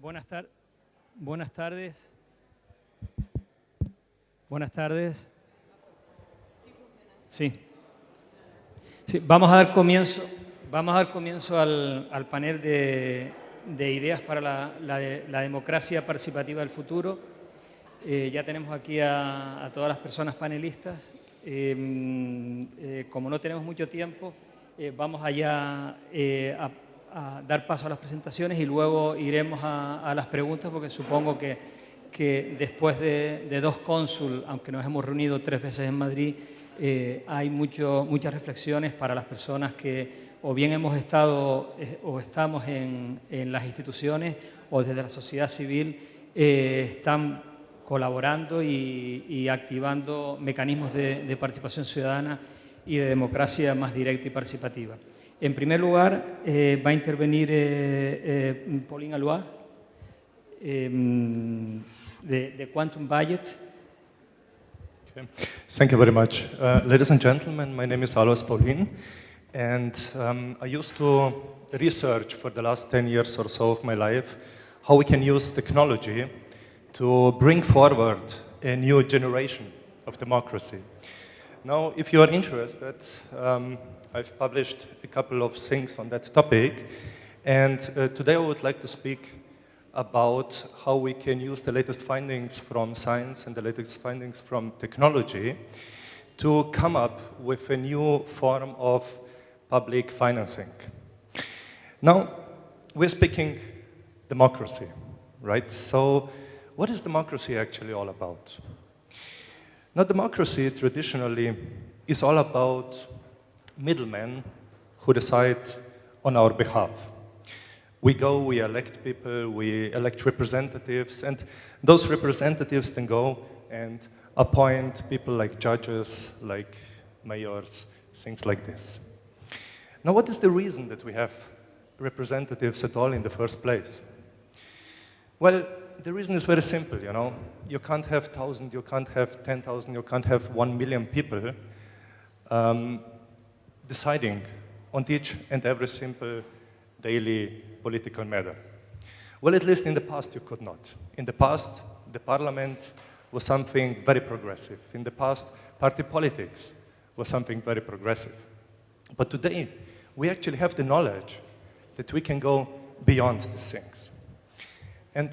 buenas, tar buenas tardes. Buenas tardes. Sí. sí. Vamos a dar comienzo, vamos a dar comienzo al, al panel de, de, ideas para la, la, de, la, democracia participativa del futuro. Eh, ya tenemos aquí a, todas las personas panelistas. Eh, eh, como no tenemos mucho tiempo, vamos allá a a dar paso a las presentaciones y luego iremos a, las preguntas porque supongo que, que después de, de, dos cónsul, aunque nos hemos reunido tres veces en Madrid, eh, hay mucho, muchas reflexiones para las personas que o bien hemos estado eh, o estamos en, en, las instituciones o desde la sociedad civil eh, están colaborando y, y activando mecanismos de, de participación ciudadana y de democracia más directa y participativa. En primer lugar, eh, va a intervenir eh, eh, Paulin Alois, de, de, Quantum Budget. Okay. Thank you very much. Uh, ladies and gentlemen, my name is Alois Paulin, and um, I used to research for the last 10 years or so of my life how we can use technology to bring forward a new generation of democracy. Now, if you are interested, um, I've published a couple of things on that topic. And uh, today I would like to speak about how we can use the latest findings from science and the latest findings from technology to come up with a new form of public financing. Now, we're speaking democracy, right? So what is democracy actually all about? Now, democracy traditionally is all about middlemen who decide on our behalf. We go, we elect people, we elect representatives, and those representatives then go and appoint people like judges, like mayors, things like this. Now, what is the reason that we have representatives at all in the first place? Well, the reason is very simple, you know. You can't have 1,000, you can't have 10,000, you can't have 1 million people um, deciding on each and every simple daily political matter. Well, at least in the past you could not. In the past, the parliament was something very progressive. In the past, party politics was something very progressive. But today, we actually have the knowledge that we can go beyond these things. And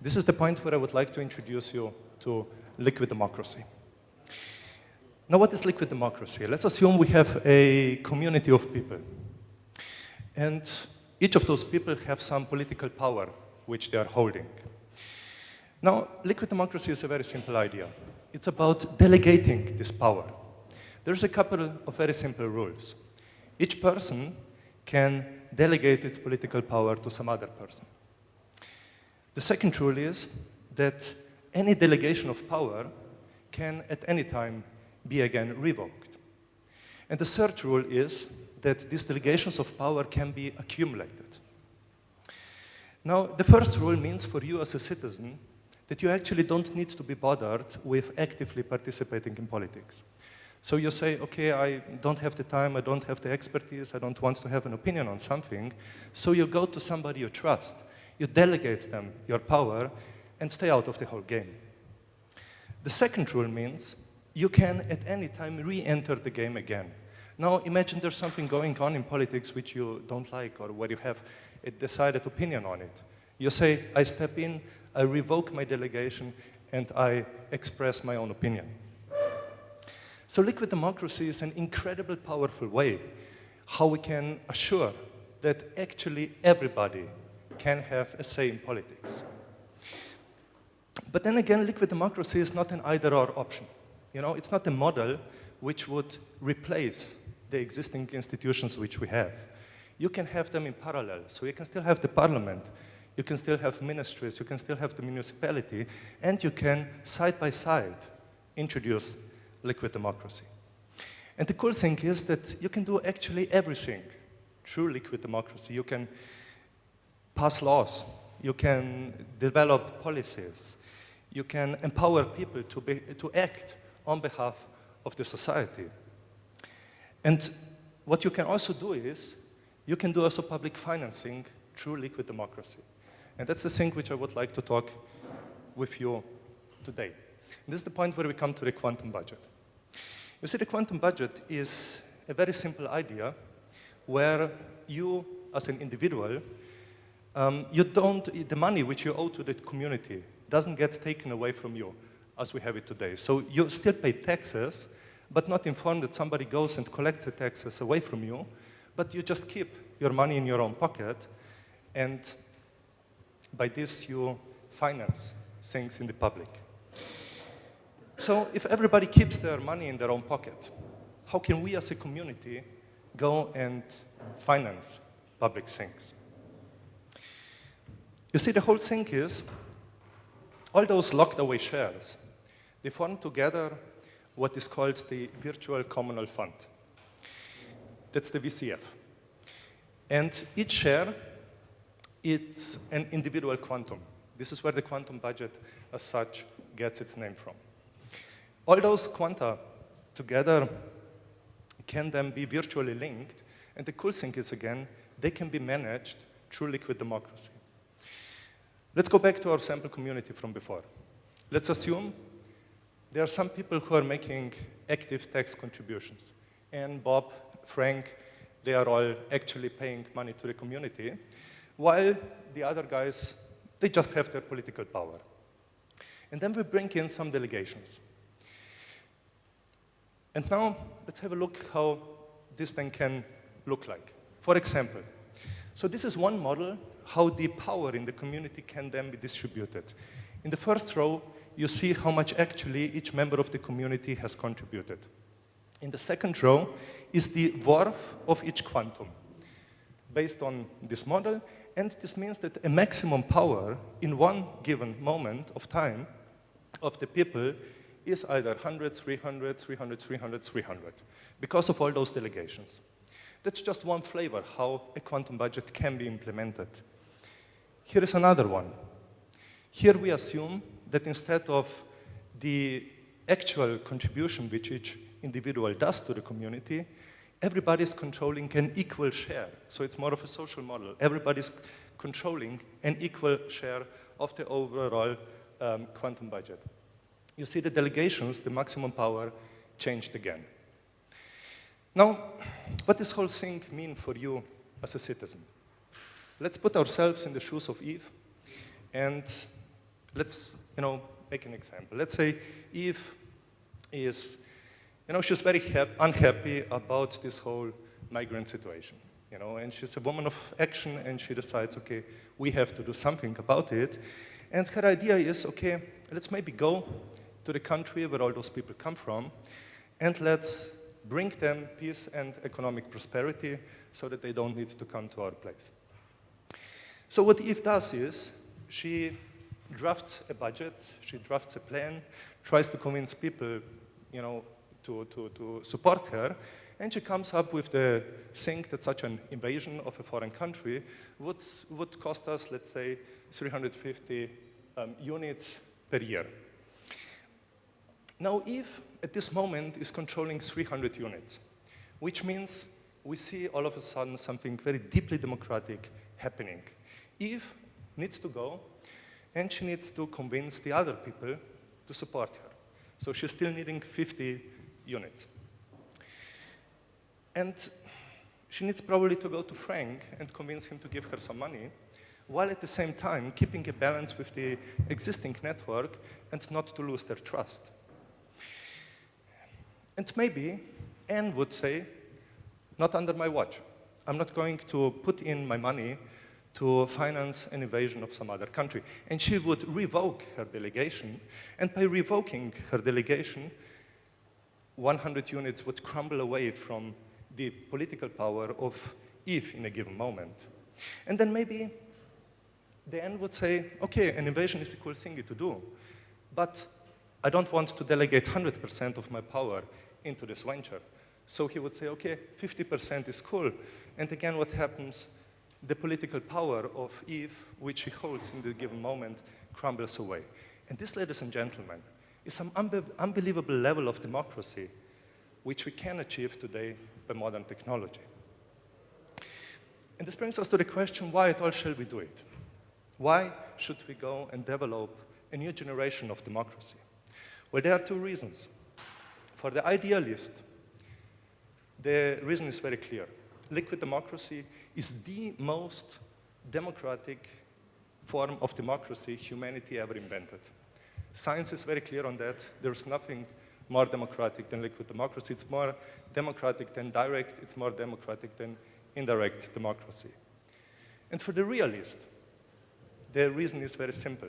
this is the point where I would like to introduce you to liquid democracy. Now, what is liquid democracy? Let's assume we have a community of people. And each of those people have some political power which they are holding. Now, liquid democracy is a very simple idea. It's about delegating this power. There's a couple of very simple rules. Each person can delegate its political power to some other person. The second rule is that any delegation of power can at any time be again revoked. And the third rule is that these delegations of power can be accumulated. Now, the first rule means for you as a citizen that you actually don't need to be bothered with actively participating in politics. So you say, okay, I don't have the time, I don't have the expertise, I don't want to have an opinion on something. So you go to somebody you trust, you delegate them your power, and stay out of the whole game. The second rule means you can at any time re-enter the game again. Now imagine there's something going on in politics which you don't like or where you have a decided opinion on it. You say, I step in, I revoke my delegation, and I express my own opinion. So liquid democracy is an incredibly powerful way how we can assure that actually everybody can have a say in politics. But then again, liquid democracy is not an either-or option. You know, it's not a model which would replace the existing institutions which we have. You can have them in parallel. So you can still have the parliament, you can still have ministries, you can still have the municipality, and you can, side by side, introduce liquid democracy. And the cool thing is that you can do actually everything through liquid democracy. You can pass laws, you can develop policies, you can empower people to, be, to act on behalf of the society. And what you can also do is, you can do also public financing through liquid democracy. And that's the thing which I would like to talk with you today. And this is the point where we come to the quantum budget. You see, the quantum budget is a very simple idea where you, as an individual, um, you don't, the money which you owe to the community doesn't get taken away from you as we have it today. So you still pay taxes, but not informed that somebody goes and collects the taxes away from you, but you just keep your money in your own pocket, and by this you finance things in the public. So if everybody keeps their money in their own pocket, how can we as a community go and finance public things? You see, the whole thing is, all those locked away shares, they form together what is called the Virtual Communal Fund. That's the VCF. And each share, it's an individual quantum. This is where the quantum budget as such gets its name from. All those quanta together can then be virtually linked, and the cool thing is, again, they can be managed through liquid democracy. Let's go back to our sample community from before. Let's assume there are some people who are making active tax contributions. And Bob, Frank, they are all actually paying money to the community, while the other guys, they just have their political power. And then we bring in some delegations. And now, let's have a look how this thing can look like. For example, so this is one model how the power in the community can then be distributed. In the first row, you see how much actually each member of the community has contributed. In the second row is the worth of each quantum based on this model, and this means that a maximum power in one given moment of time of the people is either 100, 300, 300, 300, 300, because of all those delegations. That's just one flavor how a quantum budget can be implemented. Here is another one. Here we assume that instead of the actual contribution which each individual does to the community, everybody is controlling an equal share. So it's more of a social model. Everybody's controlling an equal share of the overall um, quantum budget. You see the delegations, the maximum power, changed again. Now, what does this whole thing mean for you as a citizen? Let's put ourselves in the shoes of Eve and let's, you know, make an example. Let's say Eve is, you know, she's very unhappy about this whole migrant situation, you know, and she's a woman of action and she decides, okay, we have to do something about it. And her idea is, okay, let's maybe go to the country where all those people come from and let's bring them peace and economic prosperity so that they don't need to come to our place. So what Eve does is she drafts a budget, she drafts a plan, tries to convince people, you know, to, to, to support her, and she comes up with the thing that such an invasion of a foreign country would, would cost us, let's say, 350 um, units per year. Now, Eve, at this moment, is controlling 300 units, which means we see all of a sudden something very deeply democratic happening. Eve needs to go and she needs to convince the other people to support her. So she's still needing 50 units. And she needs probably to go to Frank and convince him to give her some money, while at the same time keeping a balance with the existing network and not to lose their trust. And maybe Anne would say, not under my watch. I'm not going to put in my money to finance an invasion of some other country. And she would revoke her delegation, and by revoking her delegation, 100 units would crumble away from the political power of Eve in a given moment. And then maybe the end would say, okay, an invasion is a cool thing to do, but I don't want to delegate 100% of my power into this venture. So he would say, okay, 50% is cool. And again, what happens the political power of Eve, which he holds in the given moment, crumbles away. And this, ladies and gentlemen, is some unbe unbelievable level of democracy which we can achieve today by modern technology. And this brings us to the question, why at all shall we do it? Why should we go and develop a new generation of democracy? Well, there are two reasons. For the idealist, the reason is very clear. Liquid democracy is the most democratic form of democracy humanity ever invented. Science is very clear on that. There's nothing more democratic than liquid democracy. It's more democratic than direct. It's more democratic than indirect democracy. And for the realist, the reason is very simple.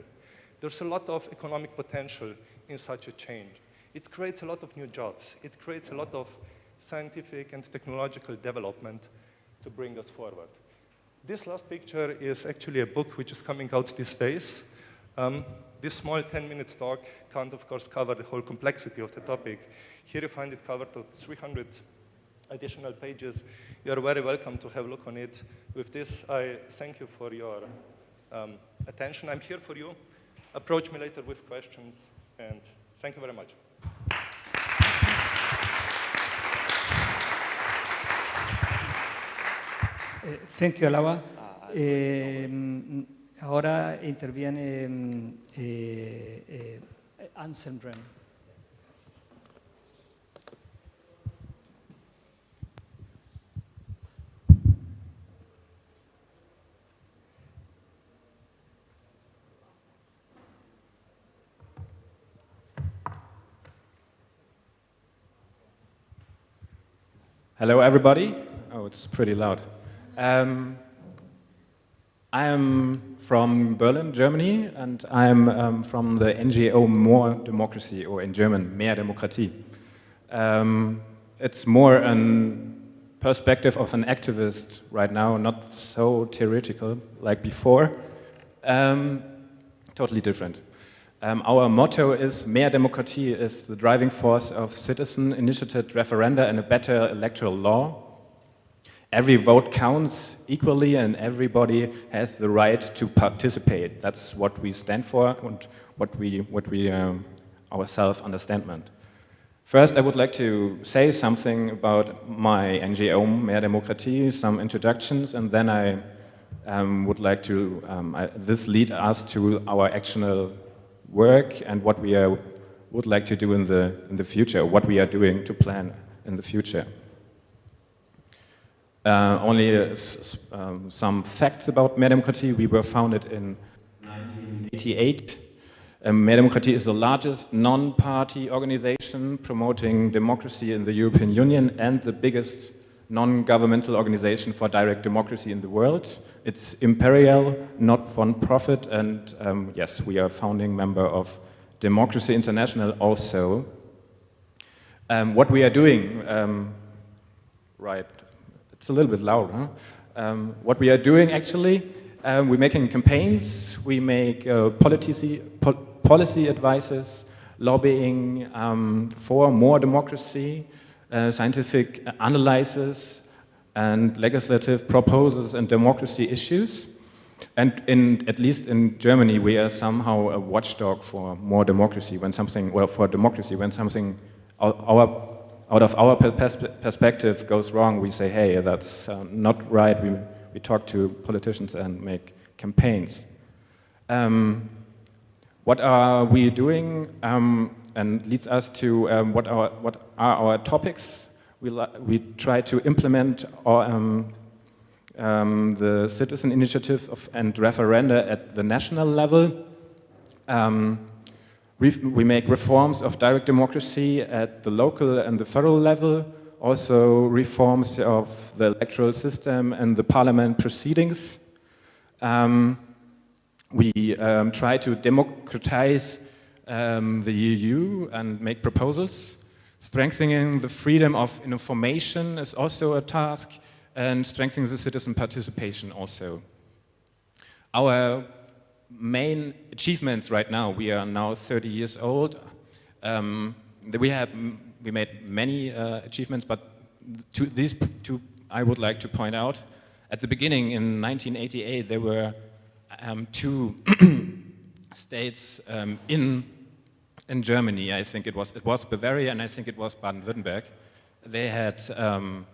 There's a lot of economic potential in such a change. It creates a lot of new jobs. It creates a lot of scientific and technological development to bring us forward. This last picture is actually a book which is coming out these days. Um, this small 10 minutes talk can't, of course, cover the whole complexity of the topic. Here you find it covered at 300 additional pages. You are very welcome to have a look on it. With this, I thank you for your um, attention. I'm here for you. Approach me later with questions, and thank you very much. Eh, thank you, Alaba. Eh, ahora interviene eh, eh, Anselm Rem. Hello, everybody. Oh, it's pretty loud. Um, I am from Berlin, Germany, and I'm um, from the NGO More Democracy, or in German, Mehr Demokratie. Um, it's more a perspective of an activist right now, not so theoretical like before. Um, totally different. Um, our motto is Mehr Demokratie is the driving force of citizen-initiated referenda and a better electoral law. Every vote counts equally and everybody has the right to participate. That's what we stand for and what we, what we um, our self-understandment. First, I would like to say something about my NGO, Mehr Demokratie, some introductions, and then I um, would like to, um, I, this lead us to our actional work and what we are, would like to do in the, in the future, what we are doing to plan in the future. Uh, only uh, um, some facts about Mehr Demokratie. We were founded in 1988. Um, Mehr Demokratie is the largest non-party organization promoting democracy in the European Union and the biggest non-governmental organization for direct democracy in the world. It's imperial, not for-profit, and um, yes, we are a founding member of Democracy International also. Um, what we are doing, um, right, it's a little bit loud, huh? Um, what we are doing actually, um, we're making campaigns, we make uh, policy, po policy advices, lobbying um, for more democracy, uh, scientific analysis and legislative proposals and democracy issues. And in, at least in Germany, we are somehow a watchdog for more democracy when something, well, for democracy, when something our, out of our pers perspective goes wrong, we say, hey, that's uh, not right. We, we talk to politicians and make campaigns. Um, what are we doing? Um, and leads us to um, what, our, what are our topics. We, we try to implement our, um, um, the citizen initiatives of, and referenda at the national level. Um, we make reforms of direct democracy at the local and the federal level, also reforms of the electoral system and the parliament proceedings. Um, we um, try to democratize um, the EU and make proposals. Strengthening the freedom of information is also a task and strengthening the citizen participation also. Our main achievements right now, we are now 30 years old. Um, we have we made many uh, achievements, but to these two I would like to point out. At the beginning in 1988, there were um, two states um, in in Germany, I think it was, it was Bavaria and I think it was Baden-Württemberg, they had um,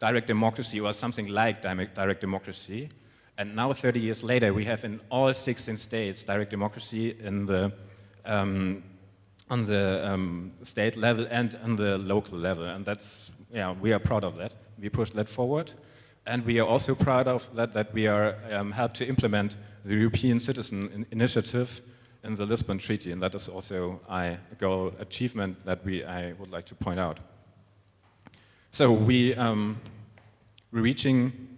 direct democracy or something like direct democracy. And now, 30 years later, we have in all 16 states direct democracy in the, um, on the um, state level and on the local level. And that's, yeah, we are proud of that. We push that forward. And we are also proud of that, that we are um, helped to implement the European Citizen Initiative in the Lisbon Treaty. And that is also a goal achievement that we, I would like to point out. So we, um, we're reaching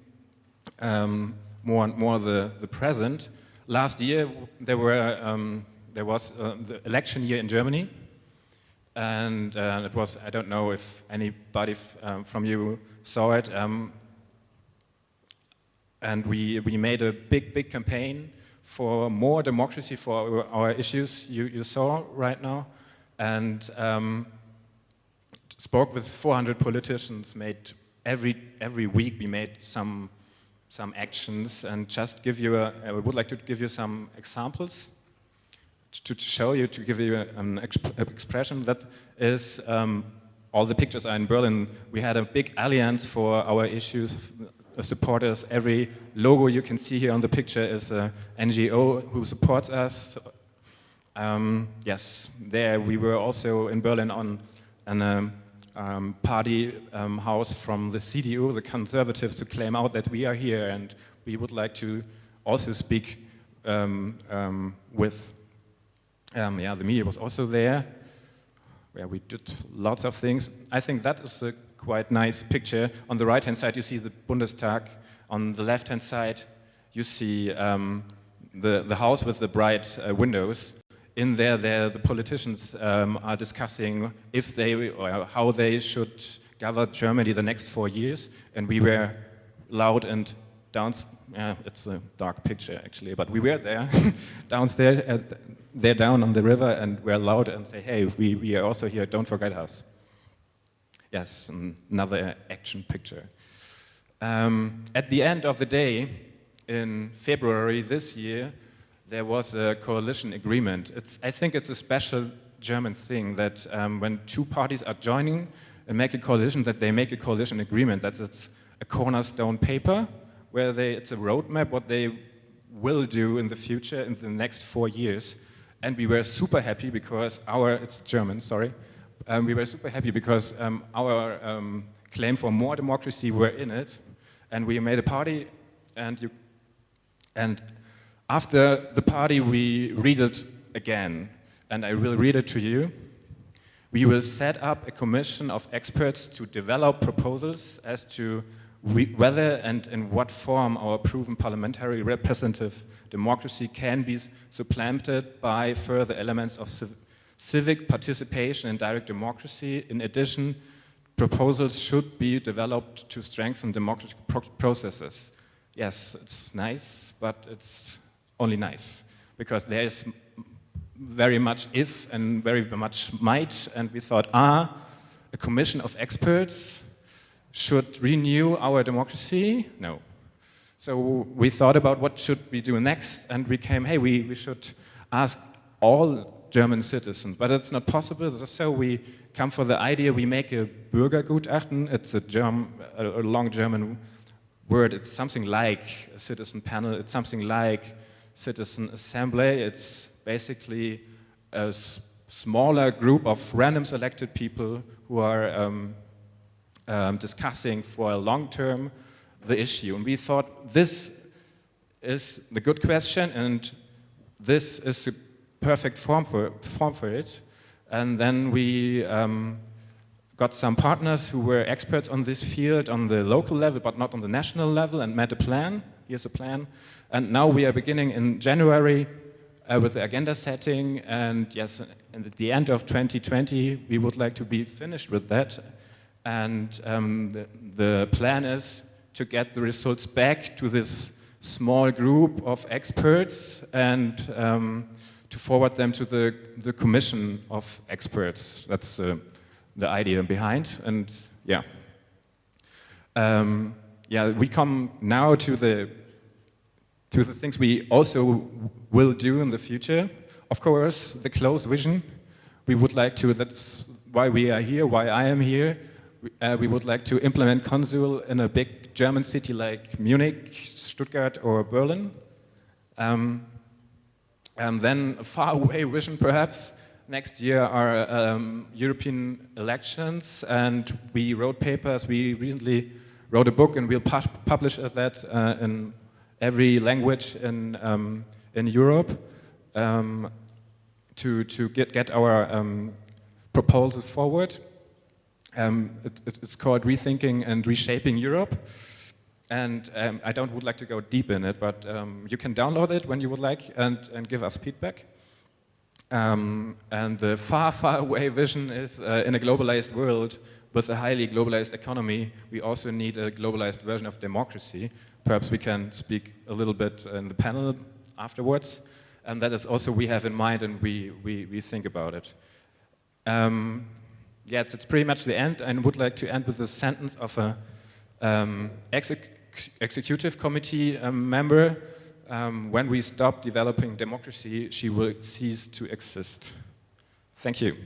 um, more and more the, the present. Last year, there, were, um, there was uh, the election year in Germany. And uh, it was, I don't know if anybody um, from you saw it. Um, and we, we made a big, big campaign for more democracy for our, issues you, you saw right now. And um, spoke with 400 politicians, made every, every week we made some, some actions and just give you a, I would like to give you some examples to show you, to give you an exp expression that is, um, all the pictures are in Berlin. We had a big alliance for our issues, supporters. Every logo you can see here on the picture is an NGO who supports us. So, um, yes, there we were also in Berlin on an um, um, party um, house from the CDU, the conservatives, to claim out that we are here and we would like to also speak um, um with, um, yeah, the media was also there, where we did lots of things. I think that is a quite nice picture. On the right-hand side, you see the Bundestag. On the left-hand side, you see the, the house with the bright uh, windows in there, there the politicians um, are discussing if they or how they should govern Germany the next four years, and we were loud and down. Yeah, it's a dark picture actually, but we were there downstairs, uh, there down on the river, and we're loud and say, "Hey, we we are also here. Don't forget us." Yes, another action picture. Um, at the end of the day, in February this year, there was a coalition agreement. It's, I think it's a special German thing that um, when two parties are joining and make a coalition, that they make a coalition agreement. That it's a cornerstone paper where they, it's a roadmap what they will do in the future in the next four years. And we were super happy because our, it's German, sorry, um, we were super happy because um, our um, claim for more democracy were in it. And we made a party and you, and after the party, we read it again, and I will read it to you. We will set up a commission of experts to develop proposals as to whether and in what form our proven parliamentary representative democracy can be supplanted by further elements of civ civic participation and direct democracy. In addition, proposals should be developed to strengthen democratic pro processes. Yes, it's nice, but it's only nice because there is very much if and very much might and we thought, ah, a commission of experts should renew our democracy? No. So we thought about what should we do next and we came, hey, we, we should ask all German citizens, but it's not possible, so we come for the idea, we make a Bürgergutachten, it's a, German, a long German word, it's something like a citizen panel, it's something like citizen assembly. It's basically a smaller group of random selected people who are um, um, discussing for a long term the issue. And we thought this is the good question and this is the perfect form for, form for it. And then we um, got some partners who were experts on this field on the local level, but not on the national level, and made a plan. Here's a plan. And now we are beginning in January uh, with the agenda setting, and yes, and at the end of 2020, we would like to be finished with that. And um, the, the plan is to get the results back to this small group of experts and um, to forward them to the, the commission of experts. That's uh, the idea behind, and yeah. Um, yeah, we come now to the to the things we also will do in the future. Of course, the close vision. We would like to, that's why we are here, why I am here. uh, we would like to implement Consul in a big German city like Munich, Stuttgart, or Berlin. Um, and then a faraway vision, perhaps. Next year are um, European elections, and we wrote papers. We recently wrote a book, and we'll pu publish that uh, in every language in, um, in Europe um, to, to get, get our um, proposals forward. Um, it, it's called Rethinking and Reshaping Europe. And um, I don't would like to go deep in it, but you can download it when you would like and, and give us feedback. Um, and the far, far away vision is uh, in a globalized world with a highly globalized economy, we also need a globalized version of democracy. Perhaps we can speak a little bit in the panel afterwards. And that is also we have in mind and we, we, we think about it. Um, yeah, it's, it's, pretty much the end. and would like to end with a sentence of a um, exec executive committee um, member. Um, when we stop developing democracy, she will cease to exist. Thank you.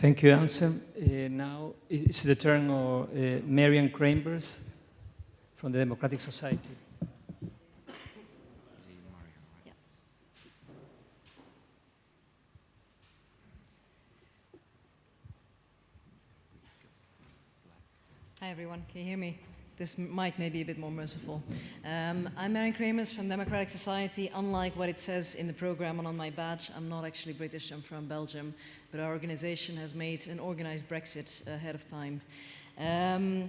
Thank you, Anselm. Uh, now it's the turn of uh, Marian Krambers from the Democratic Society. Hi everyone, can you hear me? This mic may be a bit more merciful. Um, I'm Marian Krambers from Democratic Society. Unlike what it says in the program and on my badge, I'm not actually British, I'm from Belgium, but our organization has made an organized Brexit ahead of time. Um,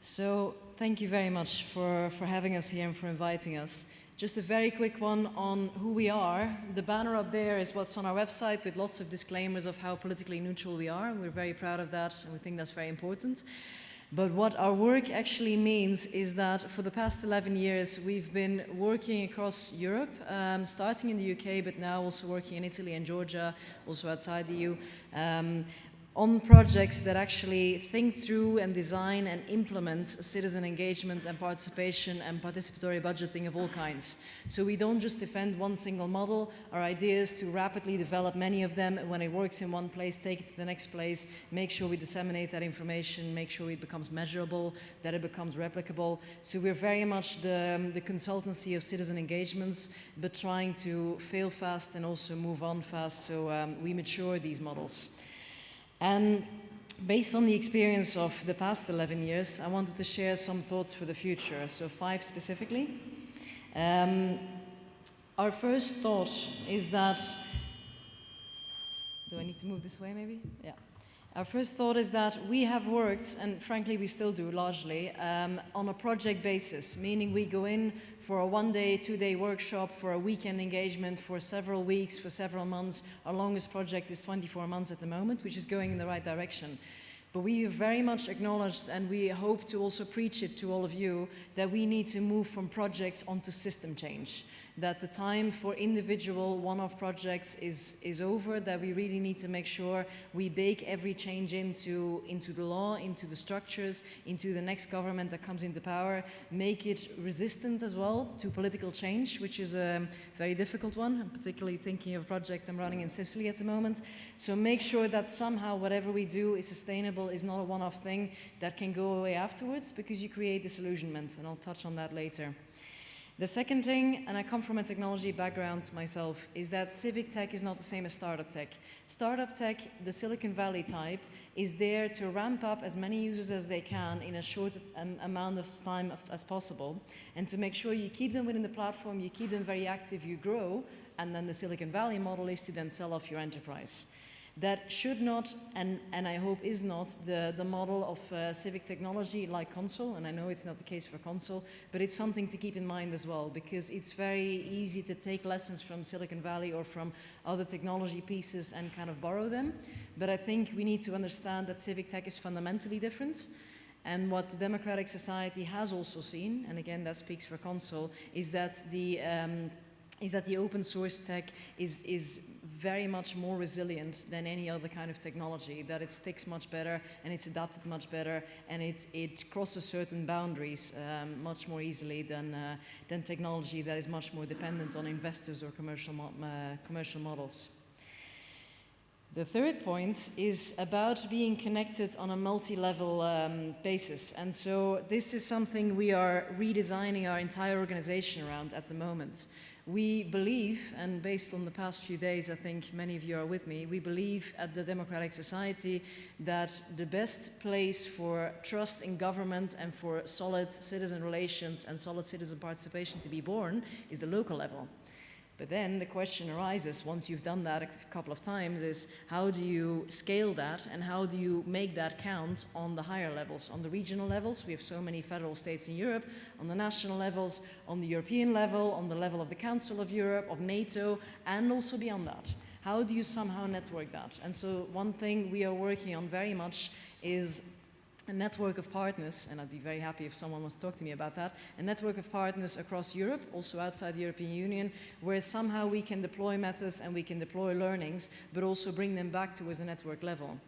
so thank you very much for, for having us here and for inviting us. Just a very quick one on who we are. The banner up there is what's on our website with lots of disclaimers of how politically neutral we are. We're very proud of that and we think that's very important. But what our work actually means is that for the past 11 years, we've been working across Europe, um, starting in the UK, but now also working in Italy and Georgia, also outside the EU, um, on projects that actually think through and design and implement citizen engagement and participation and participatory budgeting of all kinds. So we don't just defend one single model. Our idea is to rapidly develop many of them. When it works in one place, take it to the next place, make sure we disseminate that information, make sure it becomes measurable, that it becomes replicable. So we're very much the, um, the consultancy of citizen engagements, but trying to fail fast and also move on fast so um, we mature these models. And based on the experience of the past 11 years, I wanted to share some thoughts for the future, so five specifically. Um, our first thought is that, do I need to move this way maybe? Yeah. Our first thought is that we have worked, and frankly we still do largely, um, on a project basis, meaning we go in for a one-day, two-day workshop, for a weekend engagement, for several weeks, for several months. Our longest project is 24 months at the moment, which is going in the right direction. But we very much acknowledged, and we hope to also preach it to all of you, that we need to move from projects onto system change that the time for individual one-off projects is, is over, that we really need to make sure we bake every change into, into the law, into the structures, into the next government that comes into power, make it resistant as well to political change, which is a very difficult one, I'm particularly thinking of a project I'm running in Sicily at the moment. So make sure that somehow whatever we do is sustainable, is not a one-off thing that can go away afterwards because you create disillusionment, and I'll touch on that later. The second thing, and I come from a technology background myself, is that civic tech is not the same as startup tech. Startup tech, the Silicon Valley type, is there to ramp up as many users as they can in a short um, amount of time as possible, and to make sure you keep them within the platform, you keep them very active, you grow, and then the Silicon Valley model is to then sell off your enterprise. That should not, and, and I hope is not, the, the model of uh, civic technology like Consul, and I know it's not the case for Consul, but it's something to keep in mind as well, because it's very easy to take lessons from Silicon Valley or from other technology pieces and kind of borrow them. But I think we need to understand that civic tech is fundamentally different. And what the Democratic Society has also seen, and again that speaks for Consul, is that the um, is that the open source tech is, is very much more resilient than any other kind of technology, that it sticks much better and it's adapted much better and it, it crosses certain boundaries um, much more easily than, uh, than technology that is much more dependent on investors or commercial, mo uh, commercial models. The third point is about being connected on a multi-level um, basis. And so this is something we are redesigning our entire organization around at the moment. We believe, and based on the past few days, I think many of you are with me, we believe at the Democratic Society that the best place for trust in government and for solid citizen relations and solid citizen participation to be born is the local level. But then the question arises, once you've done that a couple of times, is how do you scale that and how do you make that count on the higher levels? On the regional levels, we have so many federal states in Europe, on the national levels, on the European level, on the level of the Council of Europe, of NATO, and also beyond that. How do you somehow network that? And so one thing we are working on very much is a network of partners, and I'd be very happy if someone wants to talk to me about that, a network of partners across Europe, also outside the European Union, where somehow we can deploy methods and we can deploy learnings, but also bring them back to a network level.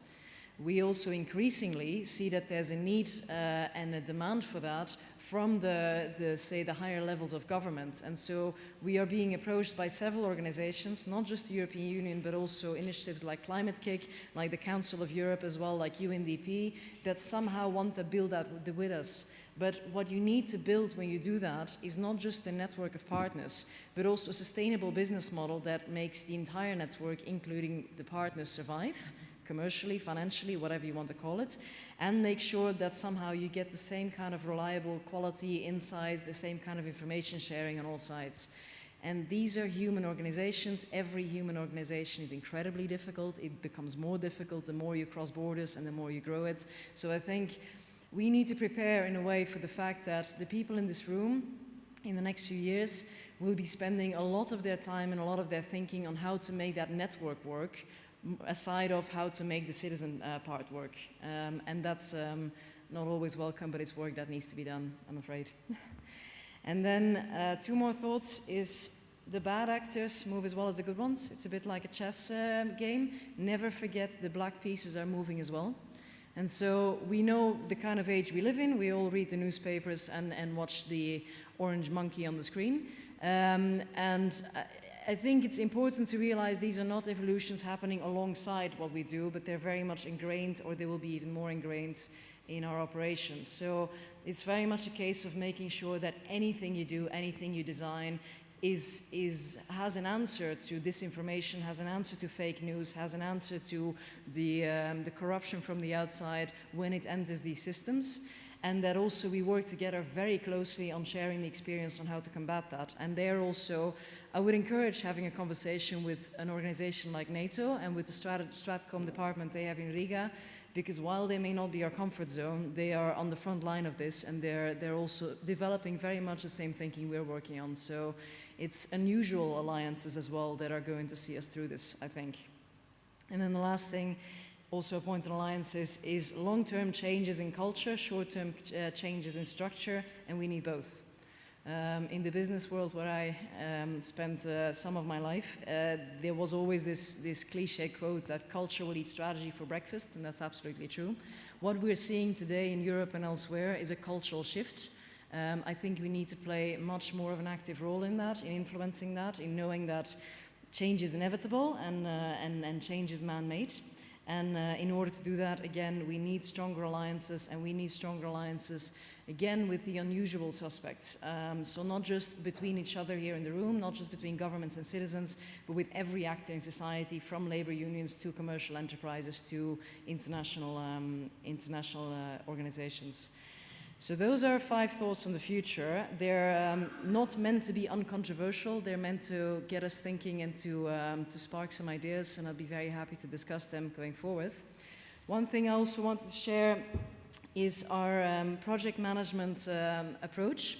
We also increasingly see that there's a need uh, and a demand for that from the, the, say, the higher levels of government. And so we are being approached by several organizations, not just the European Union, but also initiatives like Climate-KIC, like the Council of Europe as well, like UNDP, that somehow want to build that with us. But what you need to build when you do that is not just a network of partners, but also a sustainable business model that makes the entire network, including the partners, survive commercially, financially, whatever you want to call it, and make sure that somehow you get the same kind of reliable quality, insights, the same kind of information sharing on all sides. And these are human organizations. Every human organization is incredibly difficult. It becomes more difficult the more you cross borders and the more you grow it. So I think we need to prepare in a way for the fact that the people in this room in the next few years will be spending a lot of their time and a lot of their thinking on how to make that network work aside of how to make the citizen uh, part work. Um, and that's um, not always welcome, but it's work that needs to be done, I'm afraid. and then uh, two more thoughts is the bad actors move as well as the good ones. It's a bit like a chess uh, game. Never forget the black pieces are moving as well. And so we know the kind of age we live in. We all read the newspapers and, and watch the orange monkey on the screen. Um, and uh, I think it's important to realize these are not evolutions happening alongside what we do, but they're very much ingrained or they will be even more ingrained in our operations. So it's very much a case of making sure that anything you do, anything you design is, is, has an answer to disinformation, has an answer to fake news, has an answer to the, um, the corruption from the outside when it enters these systems and that also we work together very closely on sharing the experience on how to combat that. And there also, I would encourage having a conversation with an organization like NATO and with the Strat Stratcom department they have in Riga, because while they may not be our comfort zone, they are on the front line of this and they're, they're also developing very much the same thinking we're working on. So it's unusual alliances as well that are going to see us through this, I think. And then the last thing also a point on alliances is long-term changes in culture, short-term uh, changes in structure, and we need both. Um, in the business world where I um, spent uh, some of my life, uh, there was always this, this cliche quote that culture will eat strategy for breakfast, and that's absolutely true. What we're seeing today in Europe and elsewhere is a cultural shift. Um, I think we need to play much more of an active role in that, in influencing that, in knowing that change is inevitable and, uh, and, and change is man-made. And uh, in order to do that, again, we need stronger alliances and we need stronger alliances, again, with the unusual suspects. Um, so not just between each other here in the room, not just between governments and citizens, but with every actor in society, from labor unions to commercial enterprises to international, um, international uh, organizations. So those are five thoughts on the future. They're um, not meant to be uncontroversial. They're meant to get us thinking and to, um, to spark some ideas, and I'll be very happy to discuss them going forward. One thing I also wanted to share is our um, project management um, approach.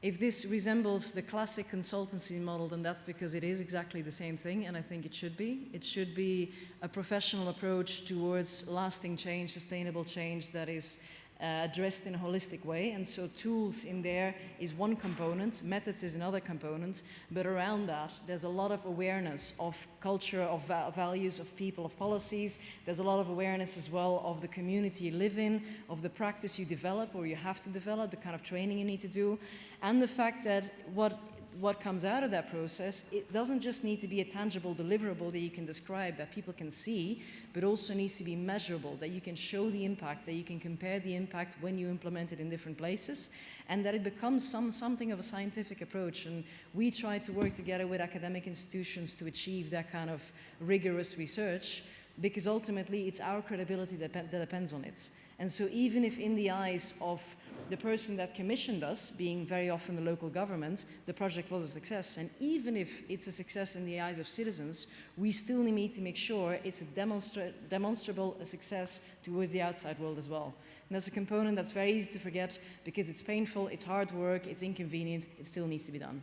If this resembles the classic consultancy model, then that's because it is exactly the same thing, and I think it should be. It should be a professional approach towards lasting change, sustainable change that is Uh, addressed in a holistic way. And so tools in there is one component, methods is another component, but around that there's a lot of awareness of culture, of va values, of people, of policies. There's a lot of awareness as well of the community you live in, of the practice you develop or you have to develop, the kind of training you need to do, and the fact that what what comes out of that process, it doesn't just need to be a tangible deliverable that you can describe, that people can see, but also needs to be measurable, that you can show the impact, that you can compare the impact when you implement it in different places, and that it becomes some, something of a scientific approach. And we try to work together with academic institutions to achieve that kind of rigorous research, because ultimately it's our credibility that, that depends on it. And so even if in the eyes of the person that commissioned us, being very often the local government, the project was a success. And even if it's a success in the eyes of citizens, we still need to make sure it's a demonstra demonstrable a success towards the outside world as well. And that's a component that's very easy to forget because it's painful, it's hard work, it's inconvenient, it still needs to be done.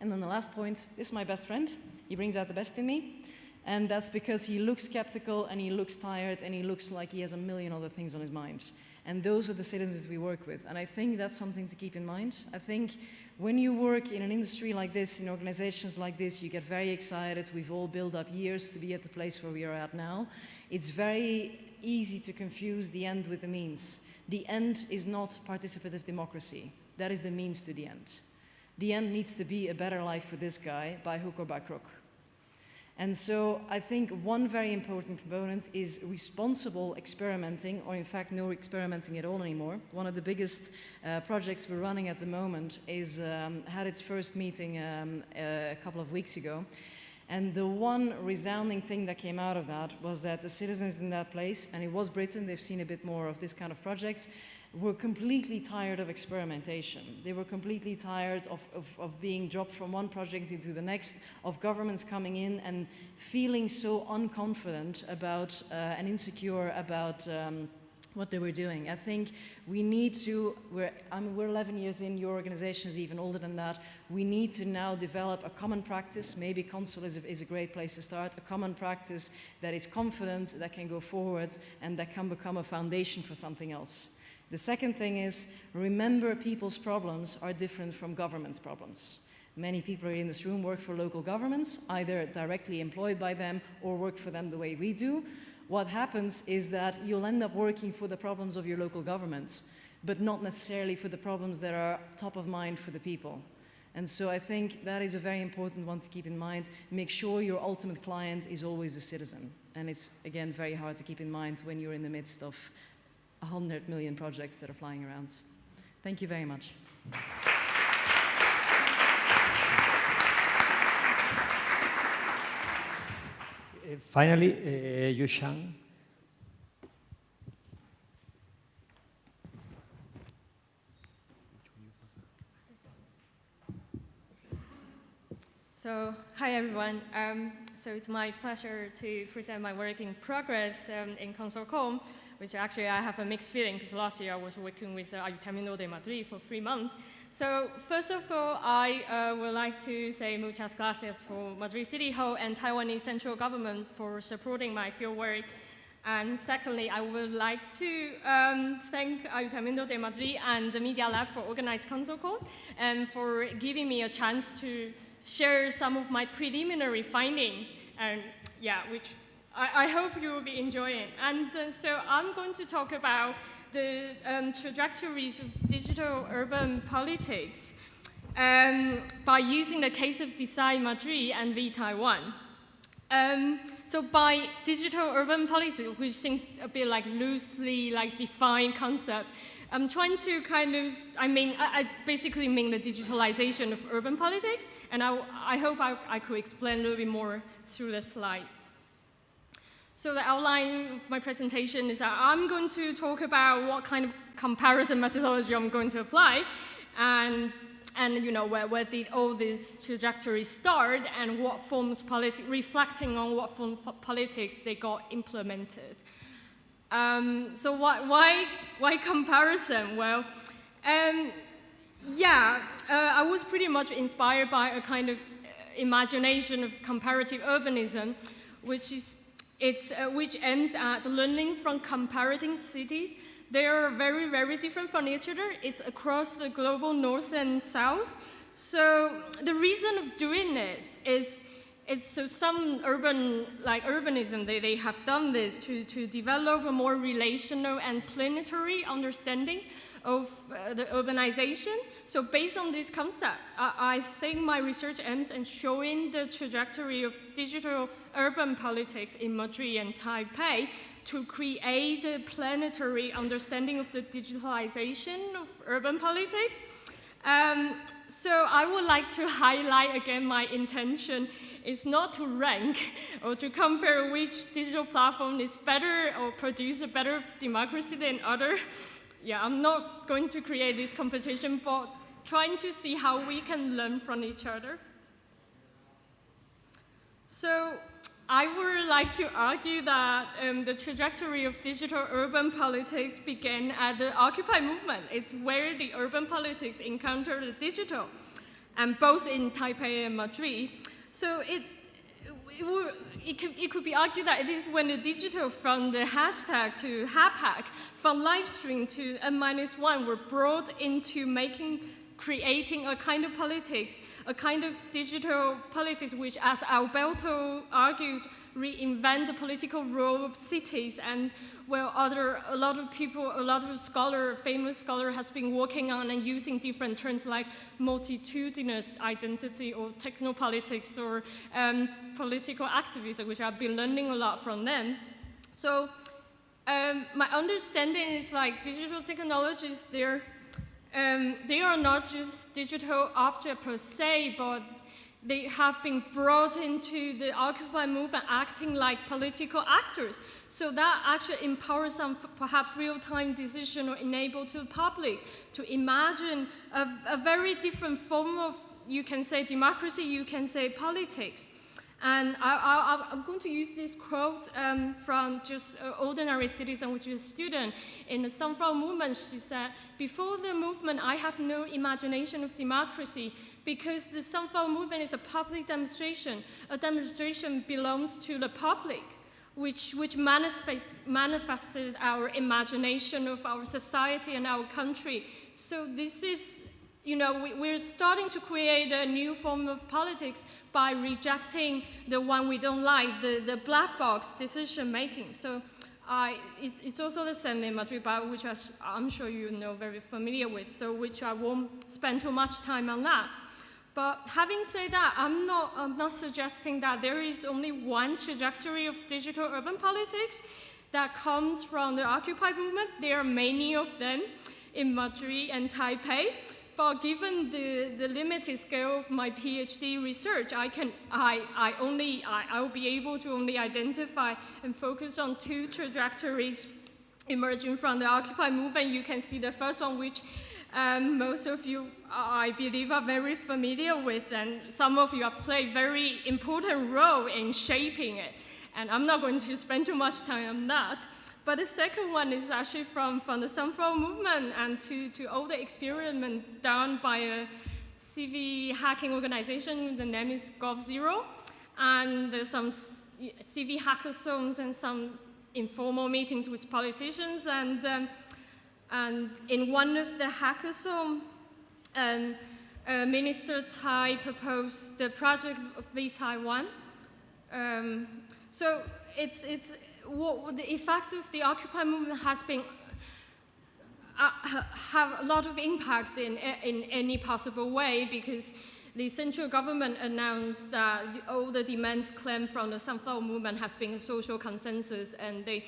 And then the last point, this is my best friend. He brings out the best in me. And that's because he looks skeptical and he looks tired and he looks like he has a million other things on his mind. And those are the citizens we work with. And I think that's something to keep in mind. I think when you work in an industry like this, in organizations like this, you get very excited. We've all built up years to be at the place where we are at now. It's very easy to confuse the end with the means. The end is not participative democracy. That is the means to the end. The end needs to be a better life for this guy by hook or by crook. And so I think one very important component is responsible experimenting, or in fact no experimenting at all anymore. One of the biggest uh, projects we're running at the moment is um, had its first meeting um, a couple of weeks ago. And the one resounding thing that came out of that was that the citizens in that place, and it was Britain, they've seen a bit more of this kind of projects, were completely tired of experimentation. They were completely tired of, of, of, being dropped from one project into the next, of governments coming in and feeling so unconfident about uh, and insecure about um, what they were doing. I think we need to, we're, I mean, we're 11 years in, your organization is even older than that. We need to now develop a common practice. Maybe Consul is a, is a great place to start. A common practice that is confident, that can go forward, and that can become a foundation for something else. The second thing is, remember people's problems are different from government's problems. Many people in this room work for local governments, either directly employed by them or work for them the way we do. What happens is that you'll end up working for the problems of your local governments, but not necessarily for the problems that are top of mind for the people. And so I think that is a very important one to keep in mind. Make sure your ultimate client is always the citizen. And it's, again, very hard to keep in mind when you're in the midst of 100 million projects that are flying around. Thank you very much. Uh, finally, uh, Yushang. So, hi everyone. Um, so it's my pleasure to present my work in progress um, in ConsulCon which actually I have a mixed feeling because last year I was working with uh, Ayuntamiento de Madrid for three months. So first of all, I uh, would like to say muchas gracias for Madrid City Hall and Taiwanese central government for supporting my fieldwork. And secondly, I would like to um, thank Ayuntamiento de Madrid and the Media Lab for organizing ConsulCon and for giving me a chance to share some of my preliminary findings, and yeah, which I, I hope you will be enjoying. And uh, so I'm going to talk about the um, trajectories of digital urban politics um, by using the case of Decide Madrid and vTaiwan. Um, so by digital urban politics, which seems a bit like loosely like defined concept, I'm trying to kind of, I mean, I, I basically mean the digitalization of urban politics, and I, I hope I, I could explain a little bit more through the slides. So the outline of my presentation is that I'm going to talk about what kind of comparison methodology I'm going to apply and, and you know, where, where did all these trajectories start and what forms politics, reflecting on what form politics they got implemented. Um, so why, why, why comparison? Well, um, yeah, uh, I was pretty much inspired by a kind of uh, imagination of comparative urbanism, which is it's, uh, which aims at learning from comparing cities They are very, very different from each other. It's across the global north and south. So the reason of doing it is, is so some urban, like urbanism, they, they have done this to, to develop a more relational and planetary understanding of uh, the urbanization. So based on this concept, I, I, think my research aims at showing the trajectory of digital urban politics in Madrid and Taipei to create a planetary understanding of the digitalization of urban politics. Um, so I would like to highlight again my intention is not to rank or to compare which digital platform is better or produce a better democracy than other yeah, I'm not going to create this competition, but trying to see how we can learn from each other. So I would like to argue that um, the trajectory of digital urban politics began at the Occupy movement. It's where the urban politics encountered the digital, and both in Taipei and Madrid. So it, it, could, it could be argued that it is when the digital from the hashtag to Hackpad, from live stream to N minus one were brought into making creating a kind of politics, a kind of digital politics which, as Alberto argues, reinvent the political role of cities and where other, a lot of people, a lot of scholar, famous scholar has been working on and using different terms like multitudinous identity or technopolitics or um, political activism, which I've been learning a lot from them. So um, my understanding is like digital technologies, they're um, they are not just digital objects per se, but they have been brought into the Occupy movement acting like political actors. So that actually empowers some perhaps real-time decision or enable to the public to imagine a, a very different form of, you can say democracy, you can say politics. And I, am going to use this quote um, from just an ordinary citizen, which is a student in the Sunflower movement. She said, before the movement, I have no imagination of democracy because the Sunflower movement is a public demonstration. A demonstration belongs to the public, which, which manifest, manifested our imagination of our society and our country. So this is you know, we, are starting to create a new form of politics by rejecting the one we don't like, the, the black box decision making. So uh, it's, it's, also the same in Madrid, which I'm sure you know very familiar with, so which I won't spend too much time on that. But having said that, I'm not, I'm not suggesting that there is only one trajectory of digital urban politics that comes from the Occupy movement. There are many of them in Madrid and Taipei. But given the, the limited scale of my PhD research, I can, I, I only, I, I'll be able to only identify and focus on two trajectories emerging from the Occupy movement. You can see the first one, which um, most of you, I believe, are very familiar with, and some of you have played very important role in shaping it. And I'm not going to spend too much time on that. But the second one is actually from, from the Sunflower movement and to, to all the experiment done by a civic hacking organization. The name is GovZero. And there's some civic hackathons and some informal meetings with politicians. And, um, and in one of the hackathons, um, uh, Minister Tsai proposed the project of vTaiwan. Um, so it's, it's, what the effect of the Occupy movement has been uh, have a lot of impacts in, in any possible way because the central government announced that all the demands claimed from the Sunflower movement has been a social consensus and they,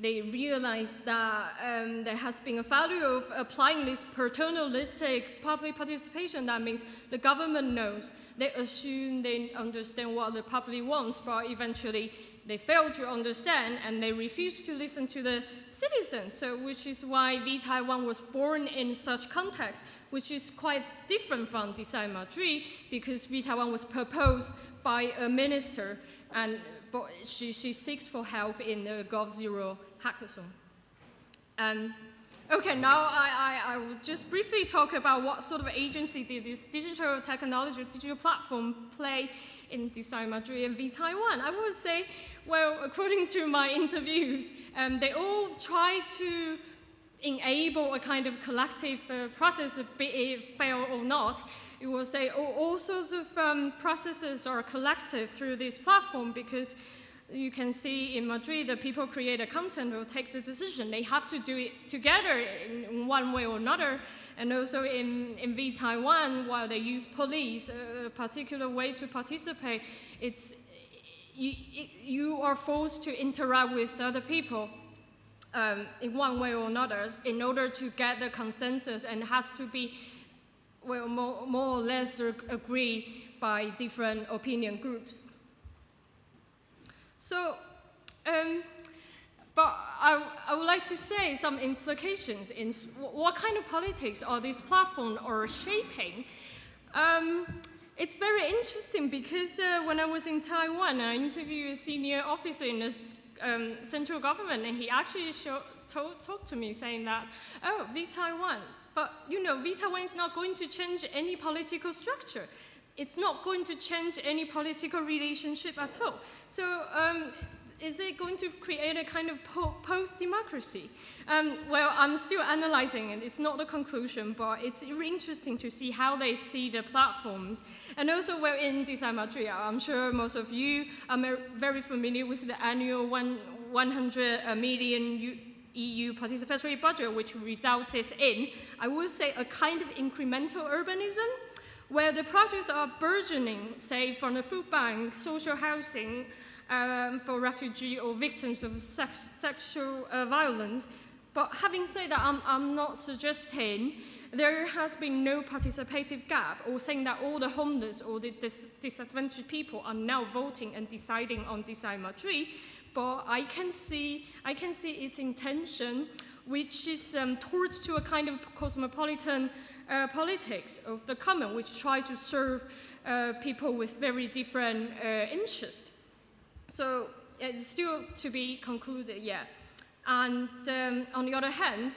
they realized that um, there has been a failure of applying this paternalistic public participation. That means the government knows, they assume they understand what the public wants, but eventually they fail to understand and they refuse to listen to the citizens, so which is why vTaiwan was born in such context, which is quite different from Decide Madrid because vTaiwan was proposed by a minister and she, she seeks for help in the GovZero hackathon. And Okay, now I, I, I, will just briefly talk about what sort of agency did this digital technology, digital platform play in Decide Madrid and vTaiwan. I would say well, according to my interviews, um, they all try to enable a kind of collective uh, process, be it fail or not. It will say all, all sorts of um, processes are collective through this platform because you can see in Madrid the people create a content will take the decision. They have to do it together in one way or another. And also in, in vTaiwan, while they use Pol.is, a particular way to participate, it's, you, you are forced to interact with other people um, in one way or another in order to get the consensus and has to be well, more, more or less agree by different opinion groups. So, um, but I, I, would like to say some implications in what kind of politics are these platforms are shaping. Um, it's very interesting because uh, when I was in Taiwan, I interviewed a senior officer in the um, central government, and he actually talked to me saying that, oh, vTaiwan, but you know, vTaiwan is not going to change any political structure. It's not going to change any political relationship at all. So um, is it going to create a kind of po post-democracy? Um, well, I'm still analyzing it. It's not the conclusion, but it's interesting to see how they see the platforms. And also, we're in Decide Madrid, I'm sure most of you are very familiar with the annual one, 100 million EU participatory budget, which resulted in, I would say, a kind of incremental urbanism, where the projects are burgeoning, say, from the food bank, social housing, um, for refugees or victims of sex, sexual uh, violence. But having said that, I'm, I'm not suggesting there has been no participative gap or saying that all the homeless or the dis disadvantaged people are now voting and deciding on Decide Madrid, but I can see, I can see its intention, which is um, towards to a kind of cosmopolitan uh, politics of the common, which try to serve uh, people with very different uh, interests. So it's still to be concluded yet. And um, on the other hand,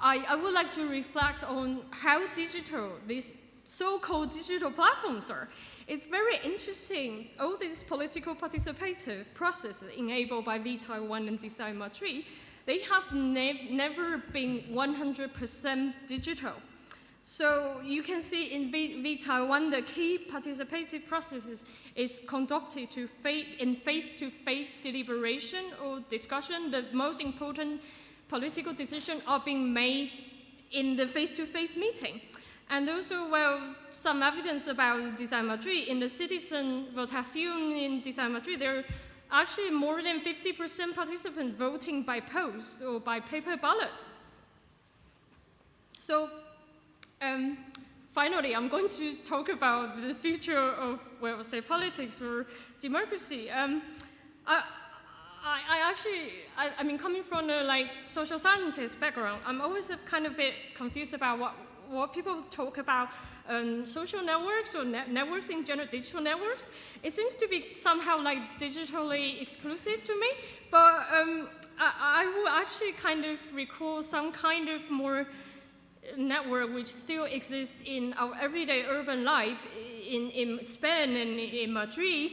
I, I, would like to reflect on how digital these so-called digital platforms are. It's very interesting, all these political participative processes enabled by vTaiwan and Decide Madrid, they have ne never been 100% digital. So you can see in v, vTaiwan, the key participative processes is conducted to in face-to-face -face deliberation or discussion. The most important political decisions are being made in the face-to-face -face meeting. And also, well, some evidence about Decide Madrid. In the citizen votation in Decide Madrid, there are actually more than 50% participants voting by post or by paper ballot. So um, finally, I'm going to talk about the future of, well, say, politics or democracy. Um, I, I, I, actually, I, I, mean, coming from a like social scientist background, I'm always kind of bit confused about what, what people talk about um, social networks or net networks in general, digital networks. It seems to be somehow like digitally exclusive to me, but um, I, I will actually kind of recall some kind of more network which still exists in our everyday urban life in, in Spain and in Madrid,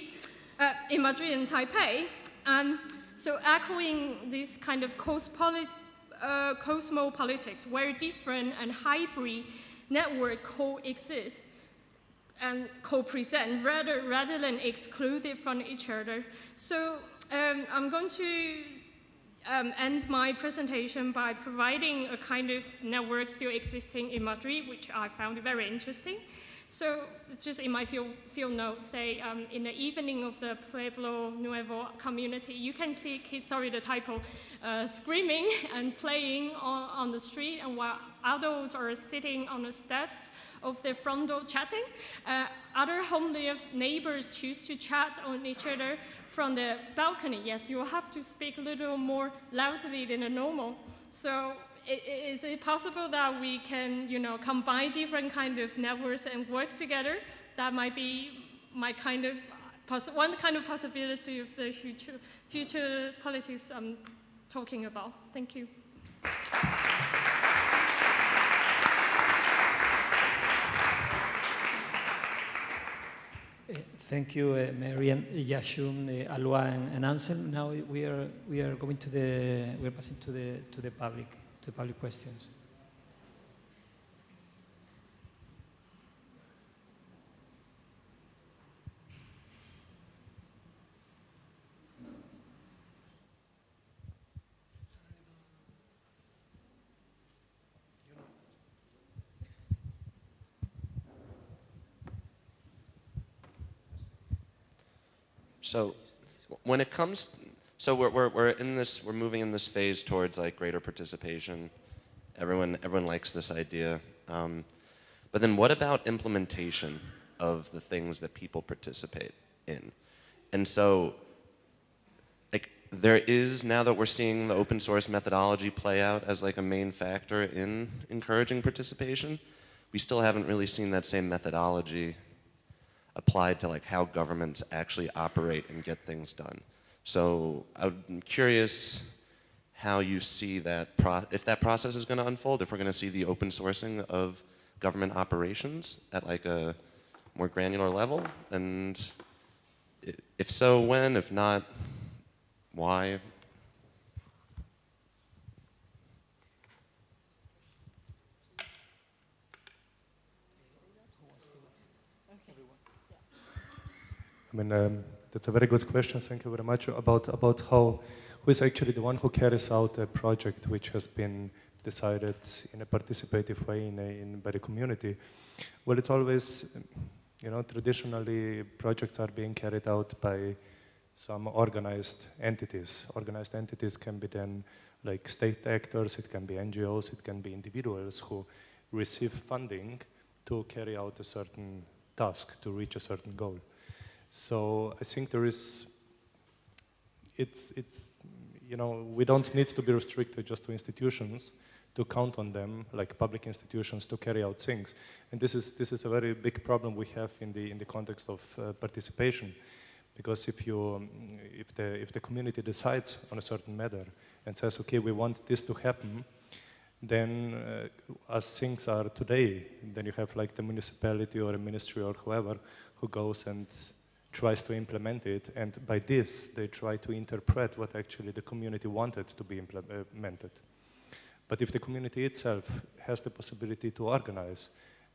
uh, in Madrid and Taipei. And so echoing this kind of uh, cosmopolitics, where different and hybrid network coexist and co-present rather, rather than excluded from each other. So um, I'm going to um, end my presentation by providing a kind of network still existing in Madrid, which I found very interesting. So just in my field, field notes, say um, in the evening of the Pueblo Nuevo community, you can see kids, sorry the typo, uh, screaming and playing on, on the street, and while adults are sitting on the steps of their front door chatting, uh, other homely neighbors choose to chat on each other from the balcony, yes, you have to speak a little more loudly than normal. So is it possible that we can, you know, combine different kind of networks and work together? That might be my kind of, one kind of possibility of the future, future politics I'm talking about. Thank you. Thank you, uh, Marian, Yashun, uh, Alois, and, and Ansel. Now we are we are going to the we're passing to the to the public to public questions. So when it comes, so we're, we're, we're in this, we're moving in this phase towards like greater participation. Everyone, everyone likes this idea. Um, but then what about implementation of the things that people participate in? And so like there is, now that we're seeing the open source methodology play out as like a main factor in encouraging participation, we still haven't really seen that same methodology applied to like how governments actually operate and get things done. So I'm curious how you see that, if that process is going to unfold, if we're going to see the open sourcing of government operations at like a more granular level, and if so, when, if not, why? I mean, um, that's a very good question. Thank you very much about about how who is actually the one who carries out a project which has been decided in a participative way in, a, in by the community. Well, it's always, you know, traditionally projects are being carried out by some organized entities. Organized entities can be then like state actors, it can be NGOs, it can be individuals who receive funding to carry out a certain task, to reach a certain goal. So I think there is, it's, it's, you know, we don't need to be restricted just to institutions to count on them, like public institutions, to carry out things. And this is, this is a very big problem we have in the, in the context of uh, participation. Because if, you, if, the, if the community decides on a certain matter and says, okay, we want this to happen, then uh, as things are today, then you have like the municipality or a ministry or whoever who goes and tries to implement it, and by this, they try to interpret what actually the community wanted to be implemented. But if the community itself has the possibility to organize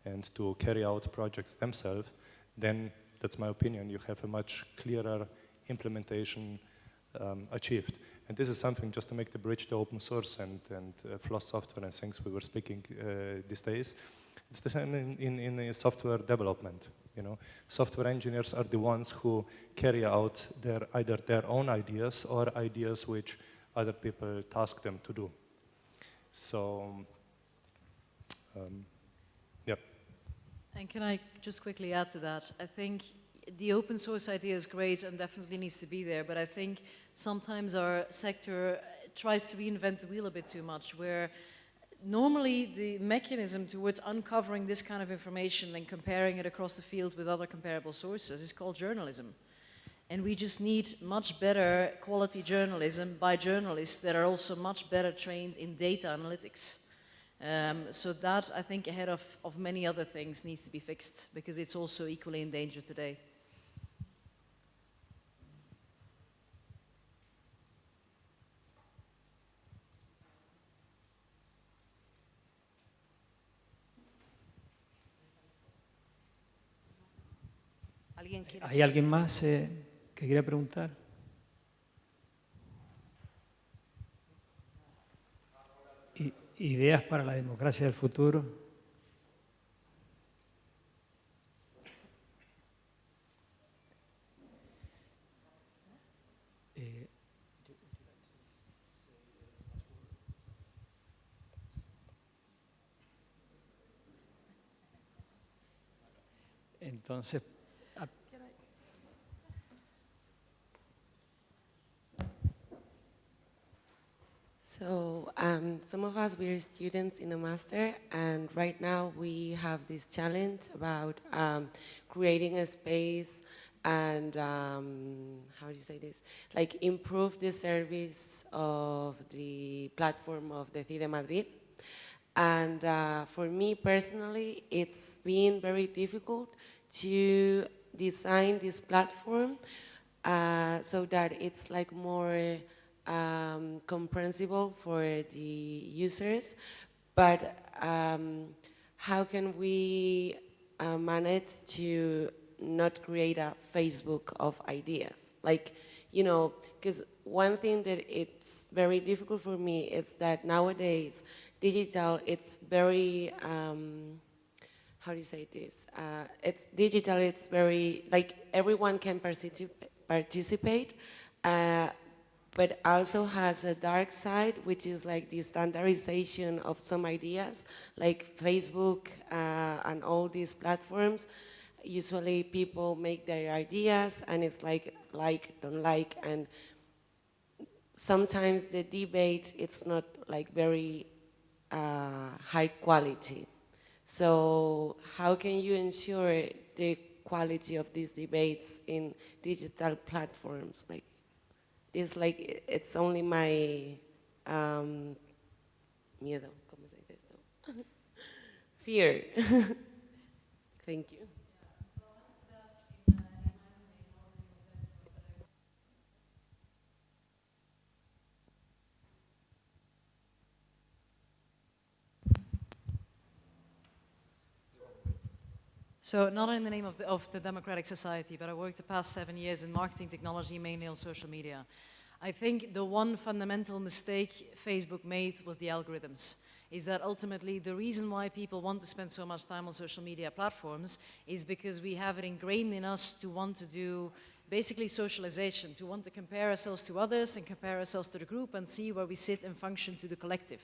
and to carry out projects themselves, then that's my opinion, you have a much clearer implementation um, achieved. And this is something just to make the bridge to open source and, and uh, FLOSS software and things we were speaking uh, these days. It's the same in, in, in software development. You know, software engineers are the ones who carry out their either their own ideas or ideas which other people task them to do. So, um, yeah. And can I just quickly add to that? I think the open source idea is great and definitely needs to be there, but I think sometimes our sector tries to reinvent the wheel a bit too much, where normally the mechanism towards uncovering this kind of information and comparing it across the field with other comparable sources is called journalism. And we just need much better quality journalism by journalists that are also much better trained in data analytics. Um, so that, I think, ahead of, of many other things needs to be fixed because it's also equally in danger today. ¿Hay alguien más eh, que quiera preguntar? ¿Ideas para la democracia del futuro? Eh, entonces, So um, some of us, we're students in a master, and right now we have this challenge about um, creating a space and, um, how do you say this, like improve the service of the platform of Decide Madrid. And uh, for me personally, it's been very difficult to design this platform uh, so that it's like more um, comprehensible for the users, but um, how can we uh, manage to not create a Facebook of ideas? Like, you know, because one thing that it's very difficult for me is that nowadays digital, it's very, um, how do you say this? Uh, it's digital, it's very, like everyone can particip participate, uh, but also has a dark side, which is like the standardization of some ideas, like Facebook uh, and all these platforms. Usually people make their ideas and it's like, like, don't like, and sometimes the debate, it's not like very uh, high quality. So how can you ensure the quality of these debates in digital platforms? Like, this like, it's only my um, miedo, ¿cómo se dice esto? Fear. Thank you. So not in the name of the, of the democratic society, but I worked the past seven years in marketing technology, mainly on social media. I think the one fundamental mistake Facebook made was the algorithms. Is that ultimately the reason why people want to spend so much time on social media platforms is because we have it ingrained in us to want to do basically socialization, to want to compare ourselves to others and compare ourselves to the group and see where we sit and function to the collective.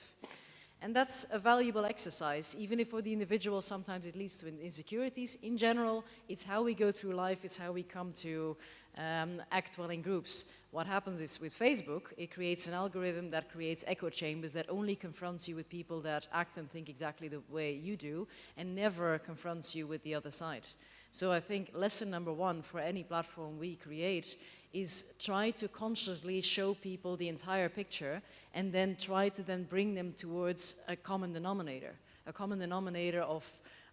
And that's a valuable exercise, even if for the individual sometimes it leads to insecurities. In general, it's how we go through life, it's how we come to um, act well in groups. What happens is with Facebook, it creates an algorithm that creates echo chambers that only confronts you with people that act and think exactly the way you do and never confronts you with the other side. So I think lesson number one for any platform we create is try to consciously show people the entire picture and then try to then bring them towards a common denominator, a common denominator of,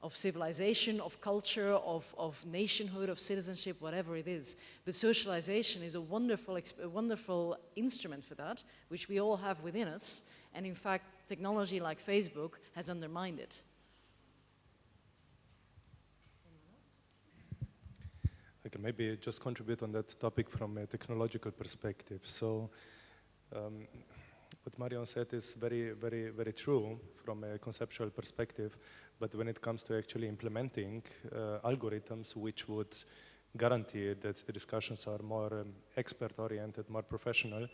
of civilization, of culture, of, of nationhood, of citizenship, whatever it is. But socialization is a wonderful, a wonderful instrument for that, which we all have within us. And in fact, technology like Facebook has undermined it. Maybe just contribute on that topic from a technological perspective. So um, what Marion said is very, very, very true from a conceptual perspective, but when it comes to actually implementing uh, algorithms which would guarantee that the discussions are more um, expert-oriented, more professional,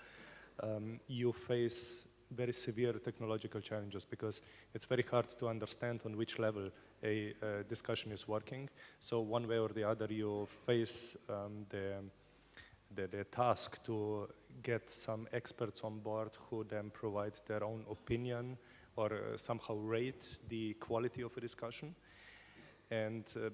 um, you face very severe technological challenges because it's very hard to understand on which level a discussion is working. So one way or the other, you face um, the, the, the, task to get some experts on board who then provide their own opinion or uh, somehow rate the quality of a discussion. And uh,